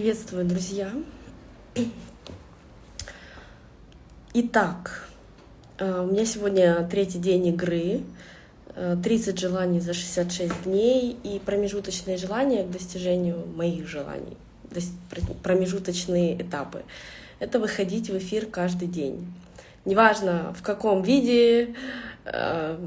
Приветствую, друзья! Итак, э, у меня сегодня третий день игры, 30 э, желаний за 66 дней и промежуточные желания к достижению моих желаний, промежуточные этапы. Это выходить в эфир каждый день. Неважно в каком виде, э,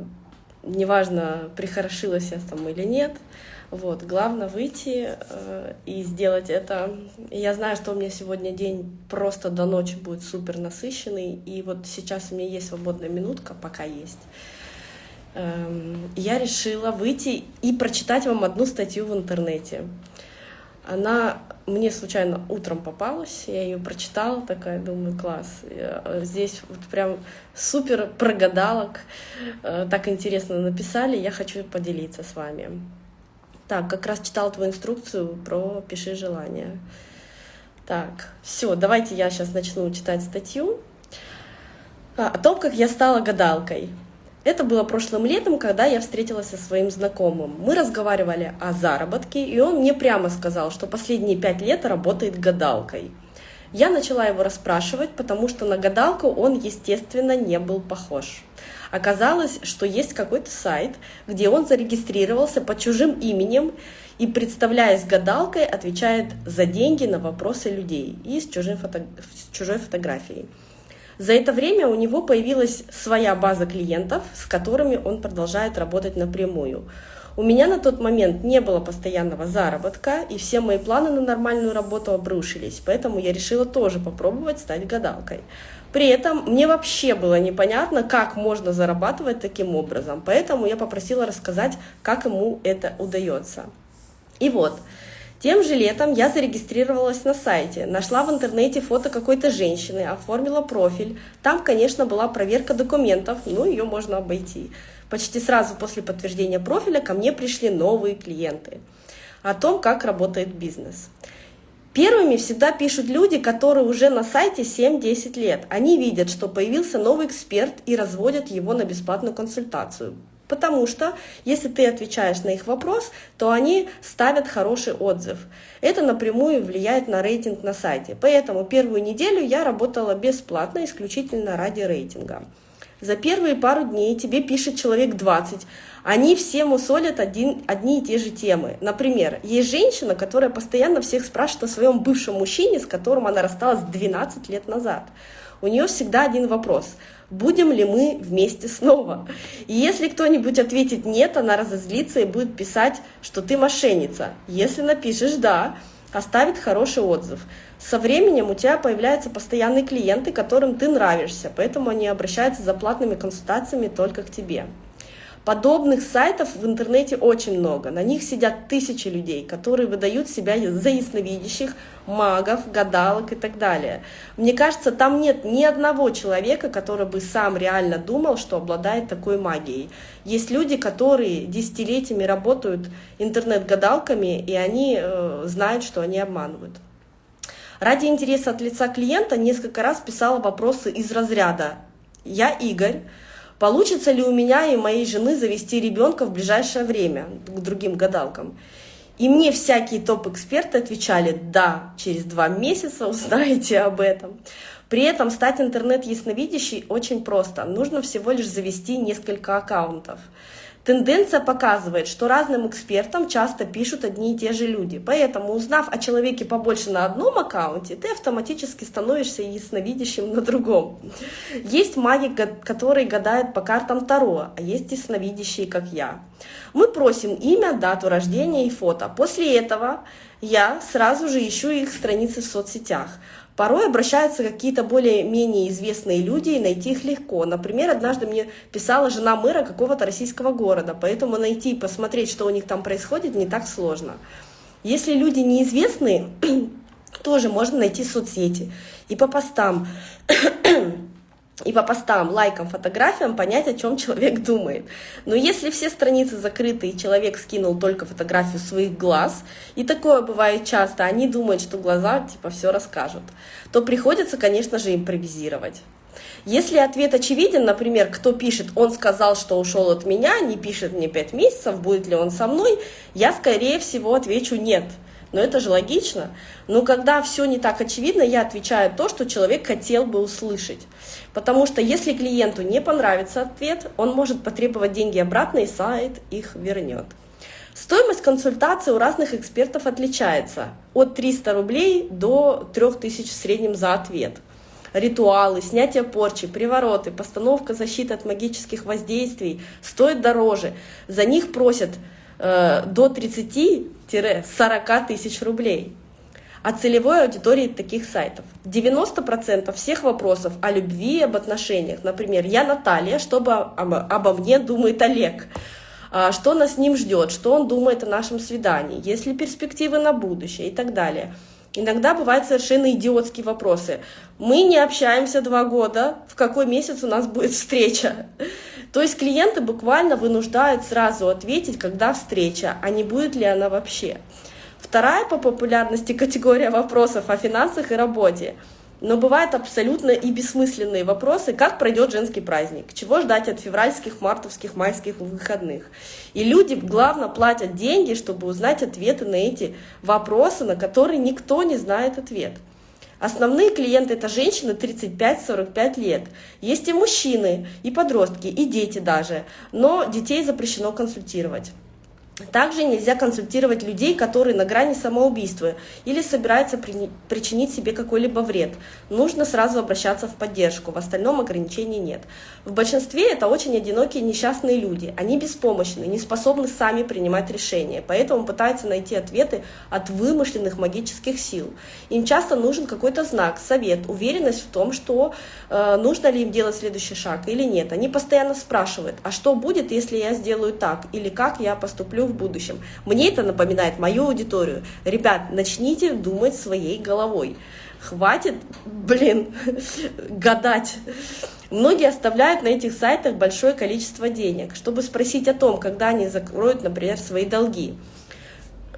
неважно прихорошилась я там или нет — вот, главное выйти э, и сделать это. Я знаю, что у меня сегодня день просто до ночи будет супер насыщенный, и вот сейчас у меня есть свободная минутка, пока есть. Эм, я решила выйти и прочитать вам одну статью в интернете. Она мне случайно утром попалась, я ее прочитала, такая, думаю, класс. Э, здесь вот прям супер прогадалок, э, так интересно написали, я хочу поделиться с вами. Так, как раз читала твою инструкцию про «Пиши желание». Так, все, давайте я сейчас начну читать статью а, о том, как я стала гадалкой. Это было прошлым летом, когда я встретилась со своим знакомым. Мы разговаривали о заработке, и он мне прямо сказал, что последние пять лет работает гадалкой. Я начала его расспрашивать, потому что на гадалку он, естественно, не был похож. Оказалось, что есть какой-то сайт, где он зарегистрировался под чужим именем и, представляясь гадалкой, отвечает за деньги на вопросы людей и с, чужим фото... с чужой фотографией. За это время у него появилась своя база клиентов, с которыми он продолжает работать напрямую. У меня на тот момент не было постоянного заработка, и все мои планы на нормальную работу обрушились, поэтому я решила тоже попробовать стать гадалкой. При этом мне вообще было непонятно, как можно зарабатывать таким образом, поэтому я попросила рассказать, как ему это удается. И вот, тем же летом я зарегистрировалась на сайте, нашла в интернете фото какой-то женщины, оформила профиль. Там, конечно, была проверка документов, но ее можно обойти. Почти сразу после подтверждения профиля ко мне пришли новые клиенты о том, как работает бизнес. Первыми всегда пишут люди, которые уже на сайте 7-10 лет. Они видят, что появился новый эксперт и разводят его на бесплатную консультацию. Потому что, если ты отвечаешь на их вопрос, то они ставят хороший отзыв. Это напрямую влияет на рейтинг на сайте. Поэтому первую неделю я работала бесплатно, исключительно ради рейтинга. За первые пару дней тебе пишет человек 20. Они все мусолят один, одни и те же темы. Например, есть женщина, которая постоянно всех спрашивает о своем бывшем мужчине, с которым она рассталась 12 лет назад. У нее всегда один вопрос. Будем ли мы вместе снова? И если кто-нибудь ответит нет, она разозлится и будет писать, что ты мошенница. Если напишешь «да», оставит хороший отзыв. Со временем у тебя появляются постоянные клиенты, которым ты нравишься, поэтому они обращаются за платными консультациями только к тебе. Подобных сайтов в интернете очень много. На них сидят тысячи людей, которые выдают себя за ясновидящих, магов, гадалок и так далее. Мне кажется, там нет ни одного человека, который бы сам реально думал, что обладает такой магией. Есть люди, которые десятилетиями работают интернет-гадалками, и они э, знают, что они обманывают. Ради интереса от лица клиента несколько раз писала вопросы из разряда «Я Игорь, Получится ли у меня и моей жены завести ребенка в ближайшее время к другим гадалкам? И мне всякие топ-эксперты отвечали, да, через два месяца узнаете об этом. При этом стать интернет-ясновидящей очень просто. Нужно всего лишь завести несколько аккаунтов. Тенденция показывает, что разным экспертам часто пишут одни и те же люди. Поэтому, узнав о человеке побольше на одном аккаунте, ты автоматически становишься ясновидящим на другом. Есть маги, которые гадают по картам Таро, а есть ясновидящие, как я. Мы просим имя, дату рождения и фото. После этого я сразу же ищу их страницы в соцсетях. Порой обращаются какие-то более-менее известные люди, и найти их легко. Например, однажды мне писала жена мэра какого-то российского города, поэтому найти и посмотреть, что у них там происходит, не так сложно. Если люди неизвестные, тоже можно найти соцсети. И по постам и по постам, лайкам, фотографиям понять, о чем человек думает. Но если все страницы закрыты, и человек скинул только фотографию своих глаз, и такое бывает часто, они думают, что глаза типа все расскажут, то приходится, конечно же, импровизировать. Если ответ очевиден, например, кто пишет, он сказал, что ушел от меня, не пишет мне 5 месяцев, будет ли он со мной, я, скорее всего, отвечу нет. Но это же логично. Но когда все не так очевидно, я отвечаю то, что человек хотел бы услышать. Потому что если клиенту не понравится ответ, он может потребовать деньги обратно, и сайт их вернет. Стоимость консультации у разных экспертов отличается от 300 рублей до 3000 в среднем за ответ. Ритуалы, снятие порчи, привороты, постановка защиты от магических воздействий стоят дороже. За них просят э, до 30-40 тысяч рублей. О целевой аудитории таких сайтов. 90% всех вопросов о любви об отношениях. Например, я Наталья, что обо, обо мне думает Олег. А, что нас с ним ждет, что он думает о нашем свидании, есть ли перспективы на будущее и так далее. Иногда бывают совершенно идиотские вопросы. Мы не общаемся два года, в какой месяц у нас будет встреча? То есть клиенты буквально вынуждают сразу ответить, когда встреча, а не будет ли она вообще. Вторая по популярности категория вопросов о финансах и работе – но бывают абсолютно и бессмысленные вопросы, как пройдет женский праздник, чего ждать от февральских, мартовских, майских выходных. И люди, главное, платят деньги, чтобы узнать ответы на эти вопросы, на которые никто не знает ответ. Основные клиенты – это женщины 35-45 лет. Есть и мужчины, и подростки, и дети даже, но детей запрещено консультировать. Также нельзя консультировать людей, которые на грани самоубийства или собираются причинить себе какой-либо вред. Нужно сразу обращаться в поддержку, в остальном ограничений нет. В большинстве это очень одинокие несчастные люди. Они беспомощны, не способны сами принимать решения, поэтому пытаются найти ответы от вымышленных магических сил. Им часто нужен какой-то знак, совет, уверенность в том, что э, нужно ли им делать следующий шаг или нет. Они постоянно спрашивают, а что будет, если я сделаю так, или как я поступлю в будущем. Мне это напоминает мою аудиторию. Ребят, начните думать своей головой. Хватит, блин, гадать. Многие оставляют на этих сайтах большое количество денег, чтобы спросить о том, когда они закроют, например, свои долги.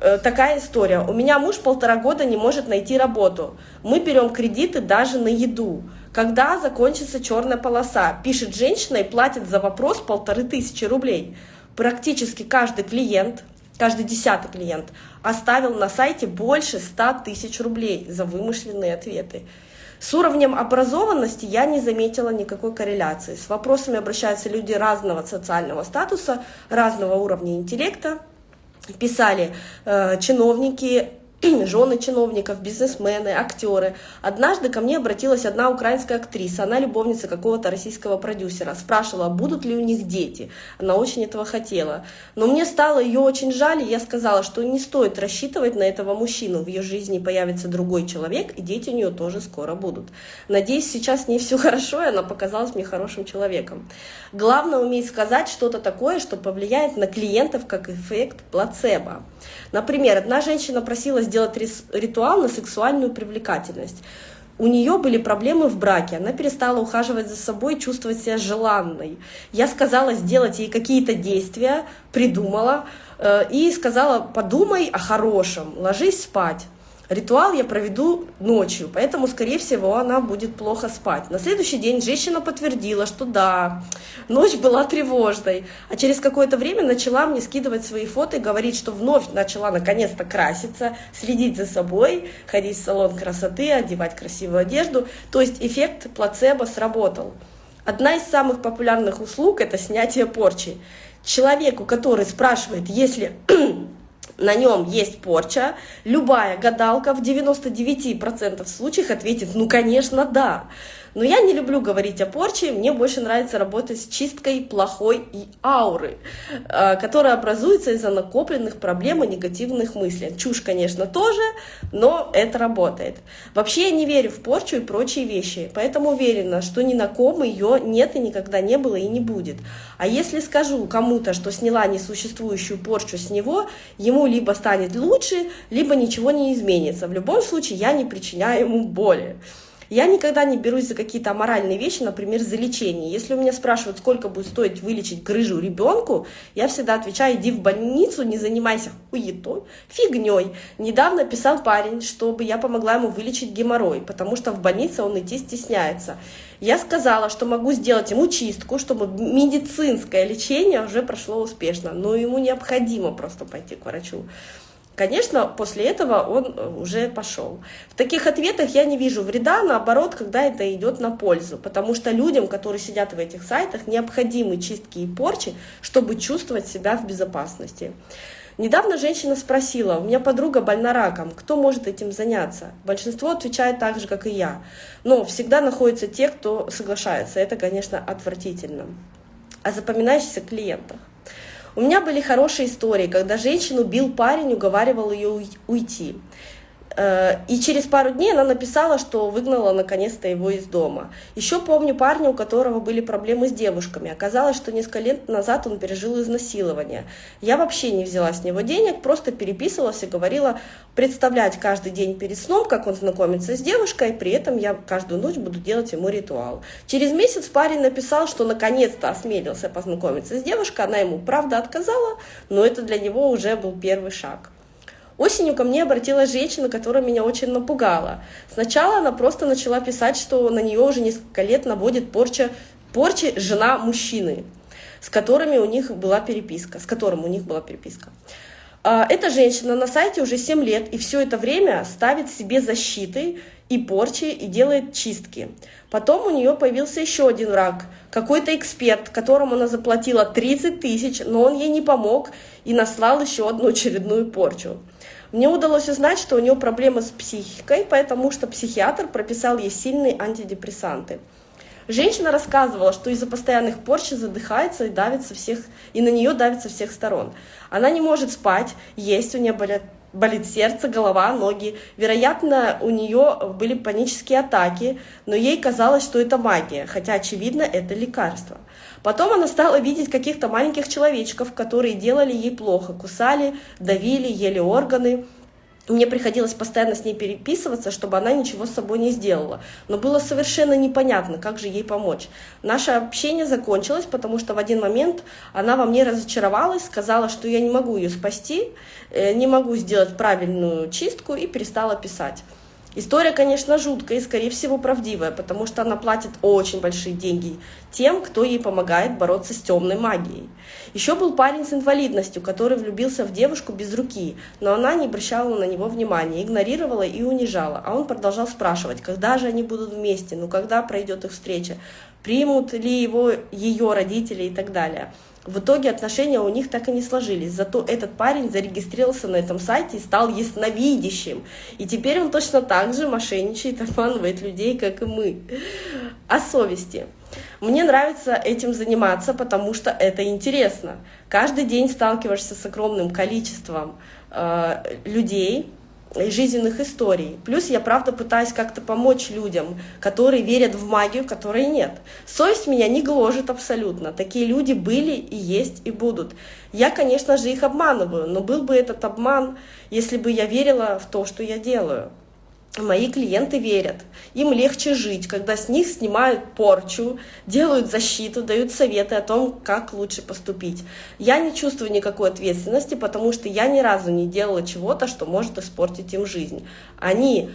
Э, такая история. У меня муж полтора года не может найти работу. Мы берем кредиты даже на еду. Когда закончится черная полоса? Пишет женщина и платит за вопрос полторы тысячи рублей практически каждый клиент, каждый десятый клиент оставил на сайте больше 100 тысяч рублей за вымышленные ответы. С уровнем образованности я не заметила никакой корреляции. С вопросами обращаются люди разного социального статуса, разного уровня интеллекта. Писали э, чиновники, жены чиновников, бизнесмены, актеры. Однажды ко мне обратилась одна украинская актриса, она любовница какого-то российского продюсера, спрашивала, будут ли у них дети. Она очень этого хотела. Но мне стало ее очень жаль, и я сказала, что не стоит рассчитывать на этого мужчину. В ее жизни появится другой человек, и дети у нее тоже скоро будут. Надеюсь, сейчас не все хорошо, и она показалась мне хорошим человеком. Главное уметь сказать что-то такое, что повлияет на клиентов как эффект плацебо. Например, одна женщина просила сделать ритуал на сексуальную привлекательность. У нее были проблемы в браке, она перестала ухаживать за собой, чувствовать себя желанной. Я сказала сделать ей какие-то действия, придумала э, и сказала, подумай о хорошем, ложись спать. Ритуал я проведу ночью, поэтому, скорее всего, она будет плохо спать. На следующий день женщина подтвердила, что да, ночь была тревожной. А через какое-то время начала мне скидывать свои фото и говорить, что вновь начала наконец-то краситься, следить за собой, ходить в салон красоты, одевать красивую одежду. То есть эффект плацебо сработал. Одна из самых популярных услуг – это снятие порчи. Человеку, который спрашивает, если на нем есть порча, любая гадалка в 99% случаев ответит, ну, конечно, да. Но я не люблю говорить о порче, мне больше нравится работать с чисткой плохой и ауры, а, которая образуется из-за накопленных проблем и негативных мыслей. Чушь, конечно, тоже, но это работает. Вообще я не верю в порчу и прочие вещи, поэтому уверена, что ни на ком ее нет и никогда не было и не будет. А если скажу кому-то, что сняла несуществующую порчу с него, ему либо станет лучше, либо ничего не изменится. В любом случае я не причиняю ему боли. Я никогда не берусь за какие-то аморальные вещи, например, за лечение. Если у меня спрашивают, сколько будет стоить вылечить грыжу ребенку, я всегда отвечаю, иди в больницу, не занимайся хуетой, фигней. Недавно писал парень, чтобы я помогла ему вылечить геморрой, потому что в больнице он идти стесняется. Я сказала, что могу сделать ему чистку, чтобы медицинское лечение уже прошло успешно, но ему необходимо просто пойти к врачу. Конечно, после этого он э, уже пошел. В таких ответах я не вижу вреда, наоборот, когда это идет на пользу, потому что людям, которые сидят в этих сайтах, необходимы чистки и порчи, чтобы чувствовать себя в безопасности. Недавно женщина спросила, у меня подруга больна раком, кто может этим заняться? Большинство отвечает так же, как и я. Но всегда находятся те, кто соглашается. Это, конечно, отвратительно. О запоминающихся клиентах. У меня были хорошие истории, когда женщину бил парень, уговаривал ее уйти. Э, и через пару дней она написала, что выгнала наконец-то его из дома. Еще помню парня, у которого были проблемы с девушками. Оказалось, что несколько лет назад он пережил изнасилование. Я вообще не взяла с него денег, просто переписывалась и говорила представлять каждый день перед сном, как он знакомится с девушкой, при этом я каждую ночь буду делать ему ритуал. Через месяц парень написал, что наконец-то осмелился познакомиться с девушкой, она ему правда отказала, но это для него уже был первый шаг. Осенью ко мне обратилась женщина, которая меня очень напугала. Сначала она просто начала писать, что на нее уже несколько лет наводит порча, порчи жена мужчины, с которыми у них была переписка, с которым у них была переписка. А, эта женщина на сайте уже 7 лет и все это время ставит себе защиты и порчи и делает чистки. Потом у нее появился еще один враг, какой-то эксперт, которому она заплатила 30 тысяч, но он ей не помог и наслал еще одну очередную порчу. Мне удалось узнать, что у нее проблемы с психикой, потому что психиатр прописал ей сильные антидепрессанты. Женщина рассказывала, что из-за постоянных порч задыхается и давится всех, и на нее давится всех сторон. Она не может спать, есть, у нее болят, болит сердце, голова, ноги. Вероятно, у нее были панические атаки, но ей казалось, что это магия, хотя, очевидно, это лекарство. Потом она стала видеть каких-то маленьких человечков, которые делали ей плохо, кусали, давили, ели органы. Мне приходилось постоянно с ней переписываться, чтобы она ничего с собой не сделала. Но было совершенно непонятно, как же ей помочь. Наше общение закончилось, потому что в один момент она во мне разочаровалась, сказала, что я не могу ее спасти, э, не могу сделать правильную чистку и перестала писать. История, конечно, жуткая и, скорее всего, правдивая, потому что она платит очень большие деньги тем, кто ей помогает бороться с темной магией. Еще был парень с инвалидностью, который влюбился в девушку без руки, но она не обращала на него внимания, игнорировала и унижала. А он продолжал спрашивать, когда же они будут вместе, ну когда пройдет их встреча, примут ли его ее родители и так далее. В итоге отношения у них так и не сложились. Зато этот парень зарегистрировался на этом сайте и стал ясновидящим. И теперь он точно так же мошенничает, обманывает людей, как и мы. О совести. Мне нравится этим заниматься, потому что это интересно. Каждый день сталкиваешься с огромным количеством э, людей, жизненных историй. Плюс я, правда, пытаюсь как-то помочь людям, которые верят в магию, которые нет. Совесть меня не гложет абсолютно. Такие люди были и есть и будут. Я, конечно же, их обманываю, но был бы этот обман, если бы я верила в то, что я делаю. Мои клиенты верят. Им легче жить, когда с них снимают порчу, делают защиту, дают советы о том, как лучше поступить. Я не чувствую никакой ответственности, потому что я ни разу не делала чего-то, что может испортить им жизнь. Они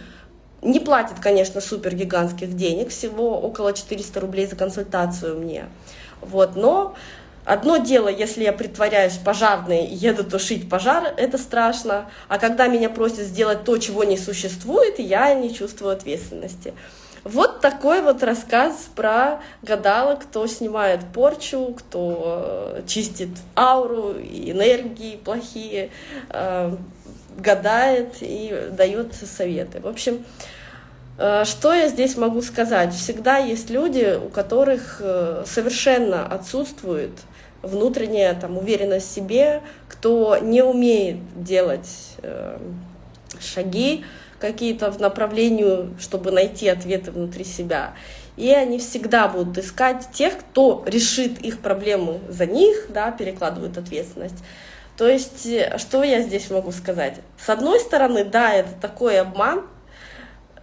не платят, конечно, супер гигантских денег, всего около 400 рублей за консультацию мне. Вот, но Одно дело, если я притворяюсь пожарной и еду тушить пожар, это страшно. А когда меня просят сделать то, чего не существует, я не чувствую ответственности. Вот такой вот рассказ про гадалок, кто снимает порчу, кто э, чистит ауру, энергии плохие, э, гадает и дает советы. В общем, э, что я здесь могу сказать? Всегда есть люди, у которых совершенно отсутствует внутренняя там, уверенность в себе, кто не умеет делать э, шаги какие-то в направлении, чтобы найти ответы внутри себя. И они всегда будут искать тех, кто решит их проблему за них, да, перекладывают ответственность. То есть, э, что я здесь могу сказать? С одной стороны, да, это такой обман,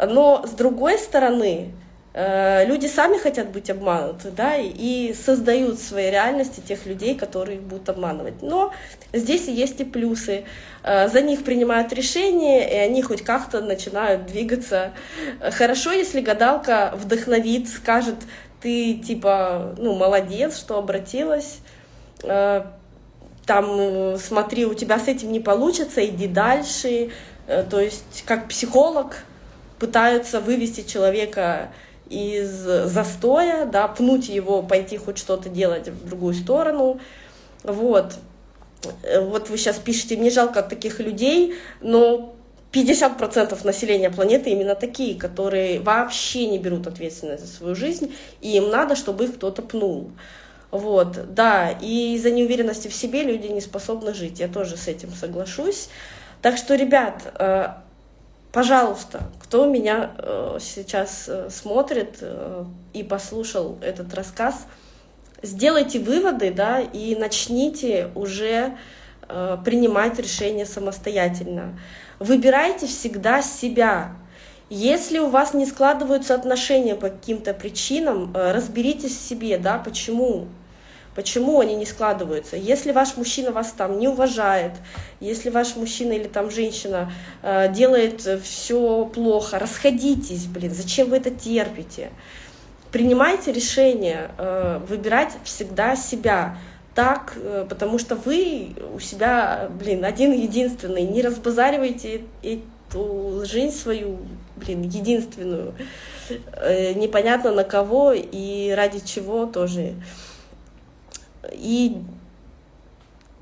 но с другой стороны, люди сами хотят быть обмануты, да, и создают в своей реальности тех людей, которые их будут обманывать. Но здесь есть и плюсы. Э, за них принимают решения, и они хоть как-то начинают двигаться. Хорошо, если гадалка вдохновит, скажет, ты типа, ну, молодец, что обратилась, э, там, смотри, у тебя с этим не получится, иди дальше. Э, то есть как психолог пытаются вывести человека из застоя, да, пнуть его, пойти хоть что-то делать в другую сторону. Вот. Э, вот вы сейчас пишете, мне жалко таких людей, но 50% населения планеты именно такие, которые вообще не берут ответственность за свою жизнь, и им надо, чтобы их кто-то пнул. Вот, да, и из-за неуверенности в себе люди не способны жить, я тоже с этим соглашусь. Так что, ребят, э, пожалуйста, кто меня э, сейчас э, смотрит и послушал этот рассказ, сделайте выводы, да, и начните уже принимать решения самостоятельно. Выбирайте всегда себя. Если у вас не складываются отношения по каким-то причинам, разберитесь в себе, да, почему Почему они не складываются? Если ваш мужчина вас там не уважает, если ваш мужчина или там женщина э, делает все плохо, расходитесь, блин, зачем вы это терпите? Принимайте решение, э, выбирать всегда себя так, э, потому что вы у себя, блин, один единственный, не разбазаривайте эту жизнь свою, блин, единственную, э, непонятно на кого и ради чего тоже. И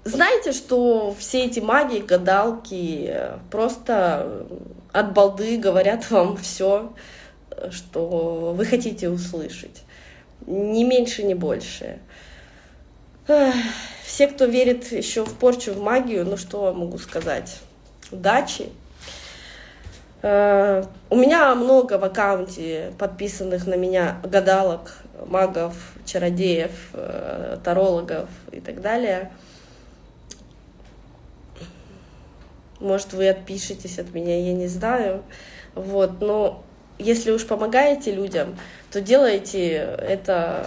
знаете, что все эти маги, гадалки просто от балды говорят вам все, что вы хотите услышать. Ни меньше, ни больше. Все, кто верит еще в порчу, в магию, ну что могу сказать? Удачи! Э, у меня много в аккаунте подписанных на меня гадалок, магов, чародеев, э, тарологов и так далее. Может, вы отпишетесь от меня, я не знаю. Вот, но если уж помогаете людям, то делайте это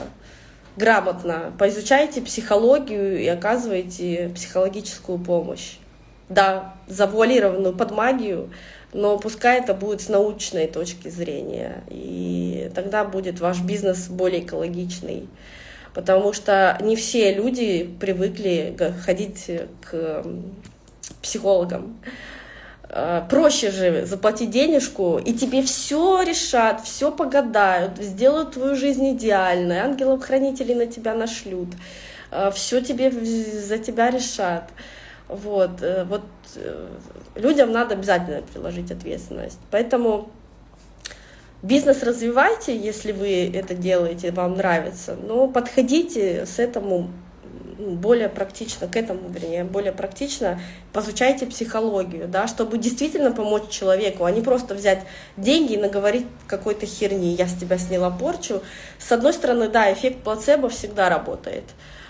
грамотно, поизучайте психологию и оказывайте психологическую помощь. Да, завуалированную под магию, но пускай это будет с научной точки зрения, и тогда будет ваш бизнес более экологичный. Потому что не все люди привыкли ходить к психологам. А, проще же заплатить денежку, и тебе все решат, все погадают, сделают твою жизнь идеальной, ангелов-хранителей на тебя нашлют, а, все тебе за тебя решат. Вот, э, вот э, людям надо обязательно приложить ответственность. Поэтому бизнес развивайте, если вы это делаете, вам нравится, но подходите с этому более практично, к этому, вернее, более практично позучайте психологию, да, чтобы действительно помочь человеку, а не просто взять деньги и наговорить какой-то херни, я с тебя сняла порчу. С одной стороны, да, эффект плацебо всегда работает.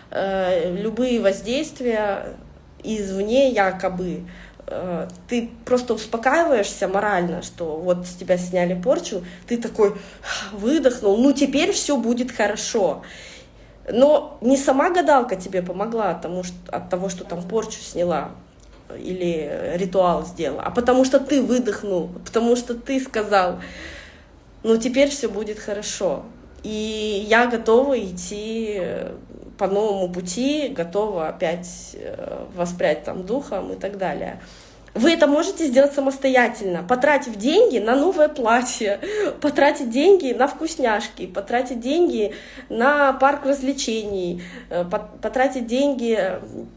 Э, любые воздействия извне якобы, э, ты просто успокаиваешься морально, что вот с тебя сняли порчу, ты такой выдохнул, ну теперь все будет хорошо. Но не сама гадалка тебе помогла тому, что, от того, что там порчу сняла или ритуал сделала, а потому что ты выдохнул, потому что ты сказал, ну теперь все будет хорошо. И я готова идти по новому пути, готова опять э, воспрять там духом и так далее. Вы это можете сделать самостоятельно, потратив деньги на новое платье, потратить деньги на вкусняшки, потратить деньги на парк развлечений, э, потратить деньги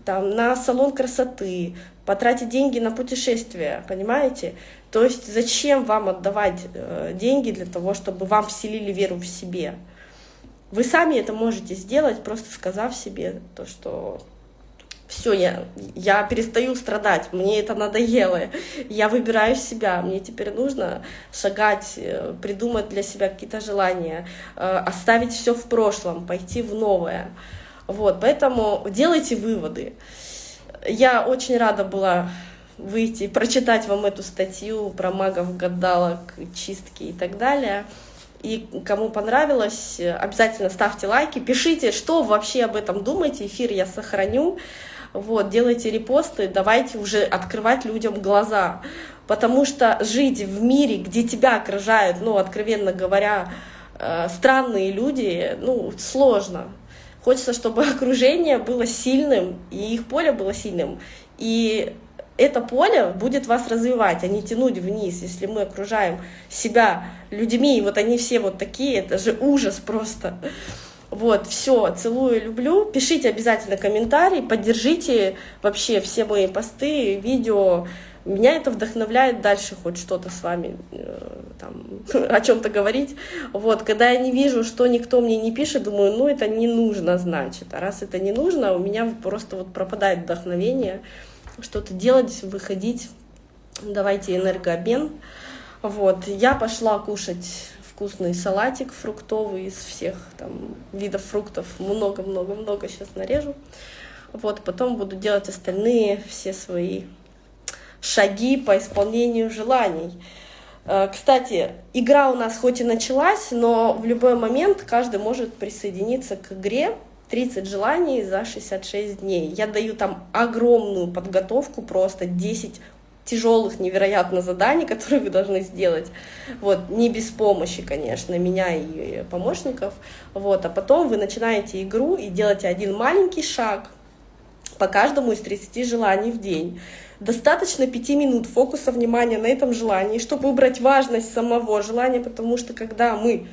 там, на салон красоты, потратить деньги на путешествия, понимаете? То есть зачем вам отдавать э, деньги для того, чтобы вам вселили веру в себе? Вы сами это можете сделать, просто сказав себе то, что все, я, я перестаю страдать, мне это надоело, я выбираю себя, мне теперь нужно шагать, э, придумать для себя какие-то желания, э, оставить все в прошлом, пойти в новое. Вот, поэтому делайте выводы. Я очень рада была выйти, прочитать вам эту статью про магов, гадалок, чистки и так далее. И кому понравилось, обязательно ставьте лайки, пишите, что вообще об этом думаете. Эфир я сохраню. Вот, делайте репосты, давайте уже открывать людям глаза. Потому что жить в мире, где тебя окружают, ну, откровенно говоря, э, странные люди, ну, сложно. Хочется, чтобы окружение было сильным, и их поле было сильным. И это поле будет вас развивать, а не тянуть вниз. Если мы окружаем себя людьми, и вот они все вот такие, это же ужас просто. Вот, все, целую, люблю. Пишите обязательно комментарии, поддержите вообще все мои посты, видео. Меня это вдохновляет дальше хоть что-то с вами э, там, о чем-то говорить. Вот, когда я не вижу, что никто мне не пишет, думаю, ну это не нужно, значит. А раз это не нужно, у меня просто вот пропадает вдохновение что-то делать, выходить. Давайте энергообмен. Вот, я пошла кушать вкусный салатик фруктовый из всех там видов фруктов. Много-много-много сейчас нарежу. Вот, потом буду делать остальные все свои шаги по исполнению желаний. Э, кстати, игра у нас хоть и началась, но в любой момент каждый может присоединиться к игре. 30 желаний за 66 дней. Я даю там огромную подготовку, просто 10 тяжелых невероятно заданий, которые вы должны сделать, вот, не без помощи, конечно, меня и помощников, вот, а потом вы начинаете игру и делаете один маленький шаг по каждому из 30 желаний в день. Достаточно 5 минут фокуса внимания на этом желании, чтобы убрать важность самого желания, потому что когда мы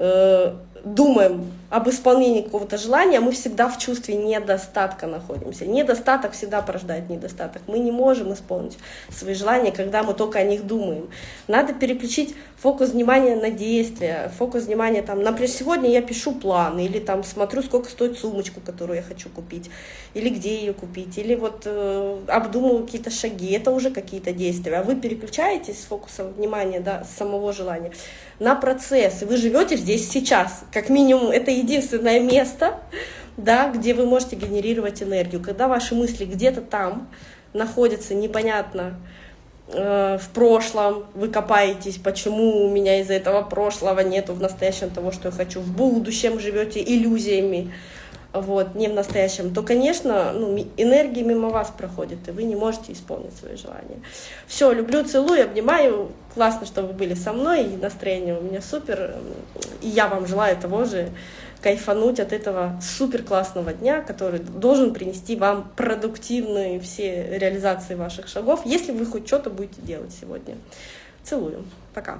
э, думаем об исполнении какого-то желания, мы всегда в чувстве недостатка находимся. Недостаток всегда порождает недостаток. Мы не можем исполнить свои желания, когда мы только о них думаем. Надо переключить фокус внимания на действия, фокус внимания там, например, сегодня я пишу план, или там смотрю, сколько стоит сумочку, которую я хочу купить, или где ее купить, или вот э, обдумываю какие-то шаги, это уже какие-то действия. А вы переключаетесь с фокуса внимания, да, с самого желания на процесс, вы живете здесь сейчас. Как минимум, это единственное место, да, где вы можете генерировать энергию. Когда ваши мысли где-то там находятся непонятно э, в прошлом, вы копаетесь, почему у меня из-за этого прошлого нету в настоящем того, что я хочу, в будущем живете иллюзиями, вот, не в настоящем, то, конечно, ну, энергия мимо вас проходит, и вы не можете исполнить свои желания. Все, люблю, целую, обнимаю. Классно, что вы были со мной, и настроение у меня супер. И я вам желаю того же, кайфануть от этого супер классного дня, который должен принести вам продуктивные все реализации ваших шагов, если вы хоть что-то будете делать сегодня. Целую. Пока.